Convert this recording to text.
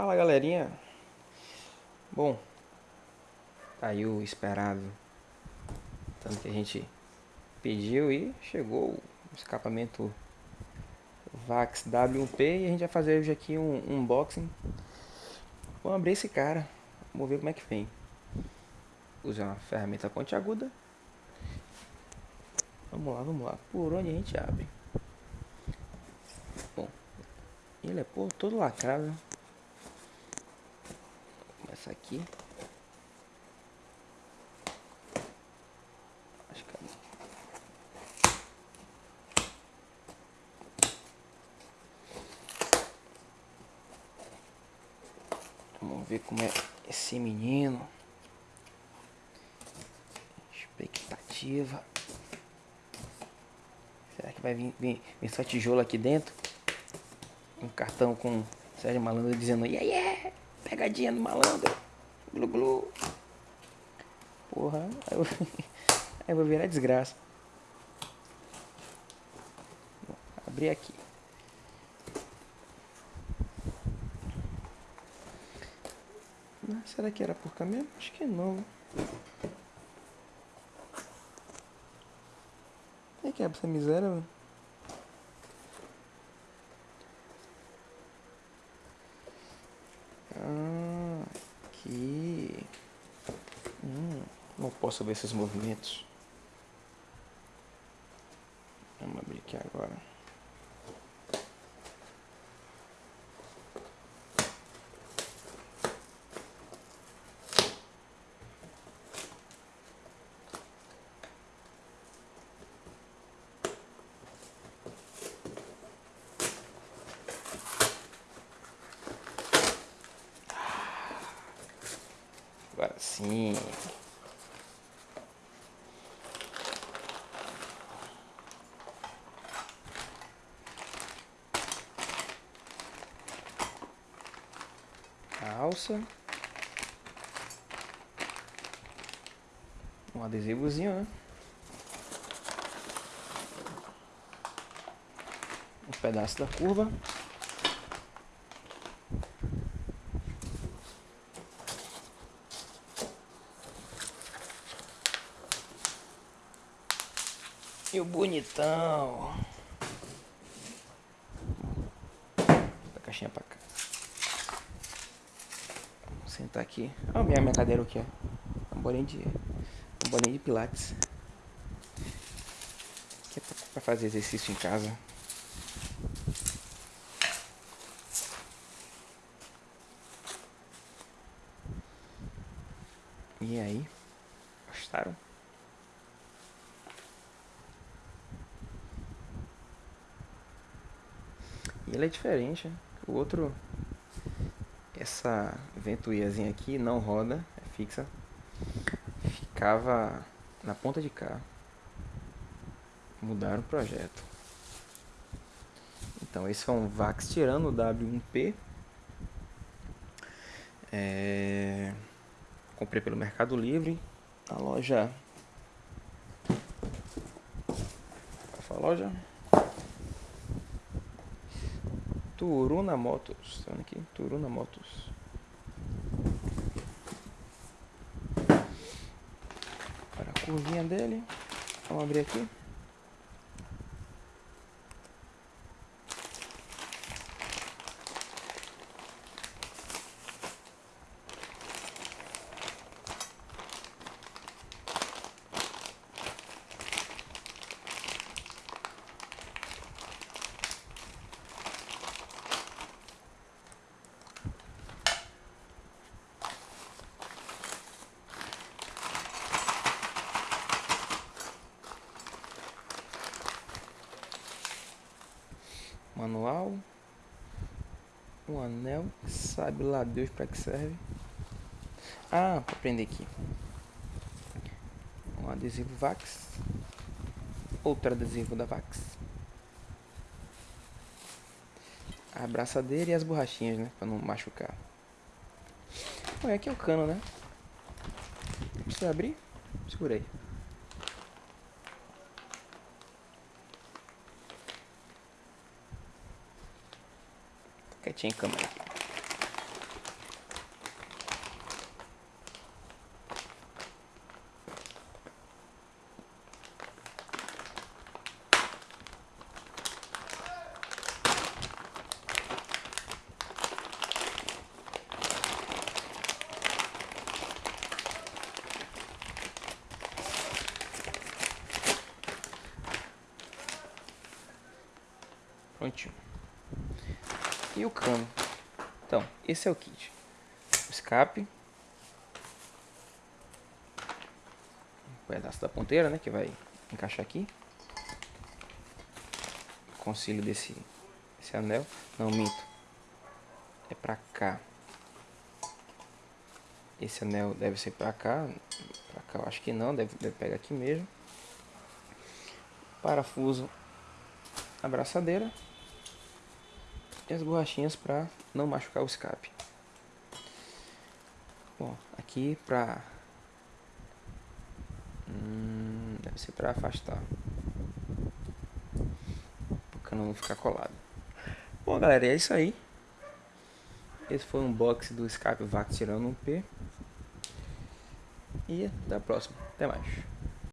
Fala galerinha. Bom, tá aí o esperado. Tanto que a gente pediu e chegou o escapamento Vax W1P e a gente vai fazer hoje aqui um, unboxing. Vamos abrir esse cara. Vamos ver como é que vem. Usar uma ferramenta pontiaguda. Vamos lá, vamos lá. Por onde a gente abre? Bom, ele é todo lacrado essa aqui. Acho que é... Vamos ver como é esse menino. Expectativa. Será que vai vir, vir, vir só tijolo aqui dentro? Um cartão com Sérgio Malandro dizendo yeah, yeah! Pegadinha do malandro. Glu glu. Porra, aí eu, aí eu vou virar desgraça. Vou abrir aqui. Ah, será que era por caminho? Acho que não. É que é essa miséria. Não posso ver esses movimentos. Vamos abrir aqui agora. Agora sim. Alça. Um adesivozinho, né? Um pedaço da curva. E o bonitão. A caixinha pra cá sentar aqui. Olha minha, minha cadeira aqui, ó. Um bolinho de, um bolinho de pilates. Que é pra fazer exercício em casa. E aí? Gostaram? E ele é diferente, né? O outro essa ventoinhazinha aqui não roda, é fixa. Ficava na ponta de cá. Mudaram o projeto. Então esse é um Vax Tirano W1P. É... Comprei pelo Mercado Livre. A loja... Qual a loja? Turuna Motos. Tá vendo aqui? Turuna Motos. Para a curvinha dele. Vamos abrir aqui. Manual, um anel, sabe lá Deus para que serve. Ah, para prender aqui. Um adesivo Vax, outro adesivo da Vax. A abraçadeira e as borrachinhas, né, para não machucar. Olha, aqui é o cano, né? Precisa abrir? Segura aí. Quietinho, câmera. Prontinho. E o cano. Então, esse é o kit. O escape. Um pedaço da ponteira, né? Que vai encaixar aqui. O concílio desse, desse anel. Não, minto. É pra cá. Esse anel deve ser pra cá. Pra cá eu acho que não. Deve, deve pegar aqui mesmo. Parafuso. Abraçadeira e as borrachinhas para não machucar o escape. Bom, aqui para hum, deve ser para afastar cano não ficar colado. Bom, galera, é isso aí. Esse foi um box do escape VAC tirando um P. E até a próxima. Até mais.